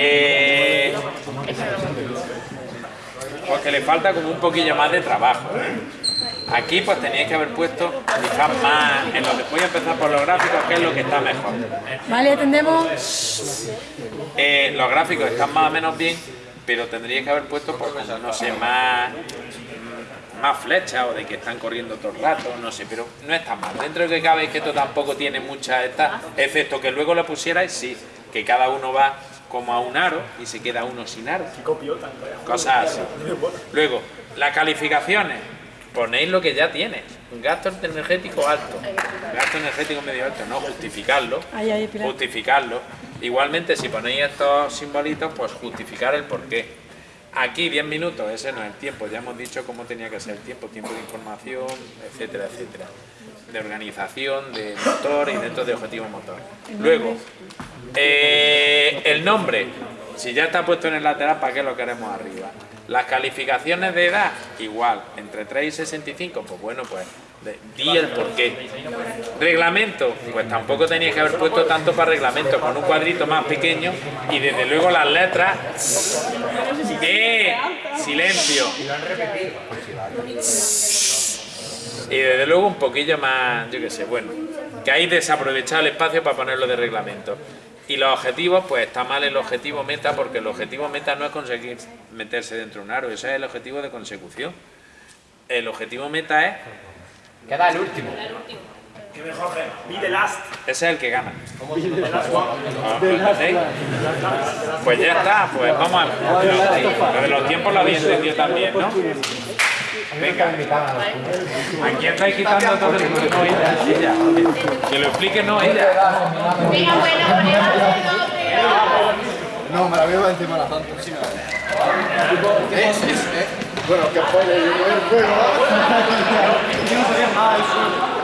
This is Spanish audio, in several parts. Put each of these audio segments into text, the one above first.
Eh, porque le falta como un poquillo más de trabajo. Aquí pues teníais que haber puesto quizás más, en lo que voy a empezar por los gráficos, que es lo que está mejor. Vale, atendemos. Eh, los gráficos están más o menos bien, pero tendríais que haber puesto, pues, no sé, más, más flechas o de que están corriendo todo el rato, no sé, pero no está mal. Dentro de que cabe es que esto tampoco tiene mucha esta, excepto que luego lo pusierais, sí, que cada uno va como a un aro y se queda uno sin aro. Cosas así. Luego, las calificaciones, ponéis lo que ya tienes. Un gasto energético alto, gasto energético medio alto, no justificarlo, justificarlo. Igualmente, si ponéis estos simbolitos, pues justificar el porqué. Aquí 10 minutos, ese no es el tiempo, ya hemos dicho cómo tenía que ser el tiempo, tiempo de información, etcétera, etcétera. De organización, de motor y dentro de objetivo motor. Luego, eh, el nombre, si ya está puesto en el lateral, ¿para qué lo queremos arriba? Las calificaciones de edad, igual, entre 3 y 65, pues bueno, pues di el porqué. Reglamento, pues tampoco tenías que haber puesto tanto para reglamento, con un cuadrito más pequeño y desde luego las letras. ¡Eh! Silencio. Y desde luego un poquillo más, yo qué sé, bueno, que hay desaprovechado el espacio para ponerlo de reglamento. Y los objetivos, pues está mal el objetivo meta, porque el objetivo meta no es conseguir meterse dentro de un aro, ese es el objetivo de consecución. El objetivo meta es, Queda el último. Be the last. ese es el que gana. Ah, pues. Pues ya está, pues vamos a ver. Lo de los tiempos lo habéis entendido también, ¿no? Venga. ¿A quién estáis quitando todo el mundo? No, ella, ella. Que lo explique, no, ella. Venga, bueno, No, me la veo encima de la santa. Eh, sí, eh. Bueno, que pone el juego. Yo no sabía nada de eso.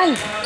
Yeah.